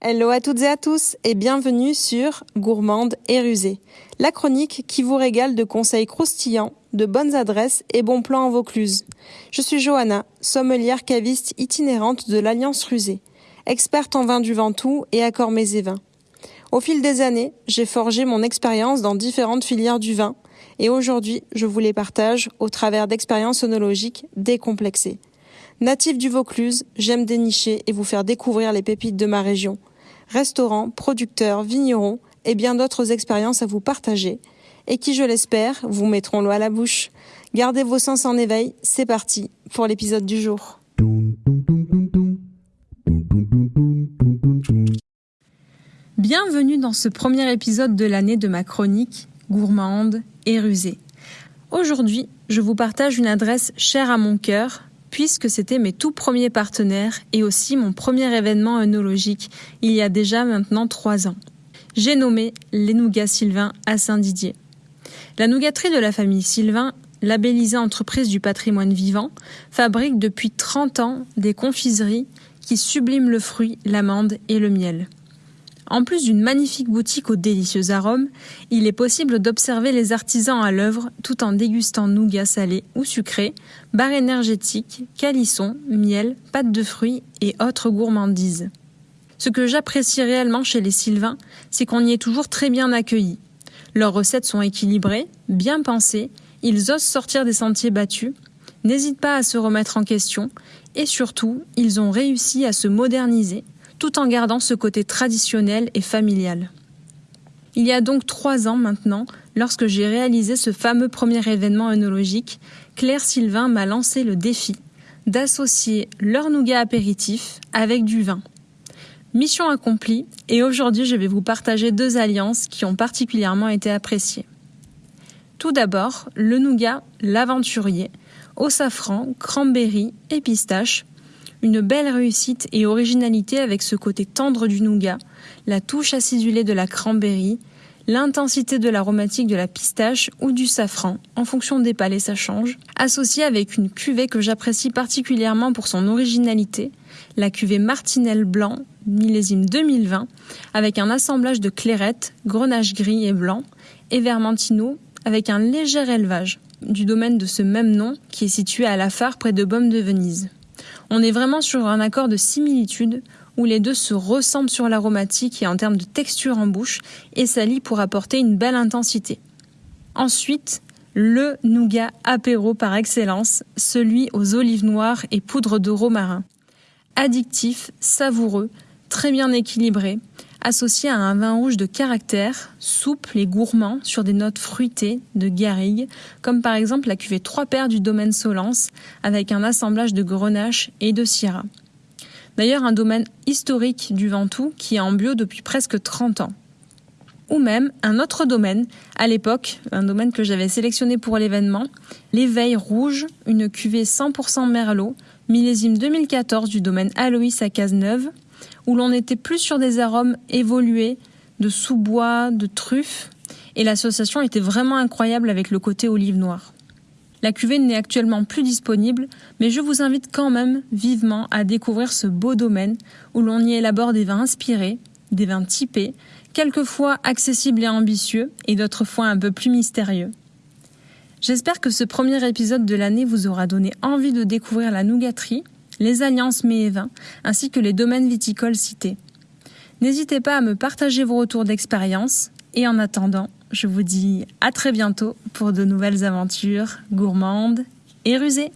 Hello à toutes et à tous et bienvenue sur Gourmande et Rusée, la chronique qui vous régale de conseils croustillants, de bonnes adresses et bons plans en Vaucluse. Je suis Johanna, sommelière caviste itinérante de l'Alliance Rusée, experte en vin du Ventoux et à Cormets Vins. Au fil des années, j'ai forgé mon expérience dans différentes filières du vin et aujourd'hui, je vous les partage au travers d'expériences onologiques décomplexées. Natif du Vaucluse, j'aime dénicher et vous faire découvrir les pépites de ma région – restaurants, producteurs, vignerons et bien d'autres expériences à vous partager et qui, je l'espère, vous mettront l'eau à la bouche. Gardez vos sens en éveil, c'est parti pour l'épisode du jour. Bienvenue dans ce premier épisode de l'année de ma chronique gourmande et rusée. Aujourd'hui, je vous partage une adresse chère à mon cœur, puisque c'était mes tout premiers partenaires et aussi mon premier événement œnologique il y a déjà maintenant trois ans. J'ai nommé les Nougats Sylvain à Saint-Didier. La nougaterie de la famille Sylvain, labellisée entreprise du patrimoine vivant, fabrique depuis 30 ans des confiseries qui subliment le fruit, l'amande et le miel. En plus d'une magnifique boutique aux délicieux arômes, il est possible d'observer les artisans à l'œuvre tout en dégustant nougat salé ou sucré, barres énergétiques, calissons, miel, pâtes de fruits et autres gourmandises. Ce que j'apprécie réellement chez les Sylvains, c'est qu'on y est toujours très bien accueilli. Leurs recettes sont équilibrées, bien pensées, ils osent sortir des sentiers battus, n'hésitent pas à se remettre en question, et surtout, ils ont réussi à se moderniser tout en gardant ce côté traditionnel et familial. Il y a donc trois ans maintenant, lorsque j'ai réalisé ce fameux premier événement œnologique, Claire Sylvain m'a lancé le défi d'associer leur nougat apéritif avec du vin. Mission accomplie, et aujourd'hui je vais vous partager deux alliances qui ont particulièrement été appréciées. Tout d'abord, le nougat l'aventurier, au safran, cranberry et pistache, une belle réussite et originalité avec ce côté tendre du nougat, la touche acidulée de la cranberry, l'intensité de l'aromatique de la pistache ou du safran, en fonction des palais ça change, associé avec une cuvée que j'apprécie particulièrement pour son originalité, la cuvée Martinelle Blanc, millésime 2020, avec un assemblage de clairette, grenache gris et blanc, et vermentino, avec un léger élevage, du domaine de ce même nom qui est situé à la phare près de Baume de Venise. On est vraiment sur un accord de similitude où les deux se ressemblent sur l'aromatique et en termes de texture en bouche et s'allient pour apporter une belle intensité. Ensuite, le nougat apéro par excellence, celui aux olives noires et poudre de romarin. Addictif, savoureux, très bien équilibré, associé à un vin rouge de caractère, souple et gourmand sur des notes fruitées de garrigue, comme par exemple la cuvée Trois Paires du domaine Solence, avec un assemblage de grenache et de syrah. D'ailleurs, un domaine historique du Ventoux qui est en bio depuis presque 30 ans. Ou même un autre domaine, à l'époque, un domaine que j'avais sélectionné pour l'événement, l'éveil rouge, une cuvée 100% merlot, millésime 2014 du domaine Aloïs à Cazeneuve, où l'on était plus sur des arômes évolués, de sous-bois, de truffes, et l'association était vraiment incroyable avec le côté olive noire. La cuvée n'est actuellement plus disponible, mais je vous invite quand même vivement à découvrir ce beau domaine où l'on y élabore des vins inspirés, des vins typés, quelquefois accessibles et ambitieux, et d'autres fois un peu plus mystérieux. J'espère que ce premier épisode de l'année vous aura donné envie de découvrir la nougaterie les alliances mets et ainsi que les domaines viticoles cités. N'hésitez pas à me partager vos retours d'expérience et en attendant, je vous dis à très bientôt pour de nouvelles aventures gourmandes et rusées.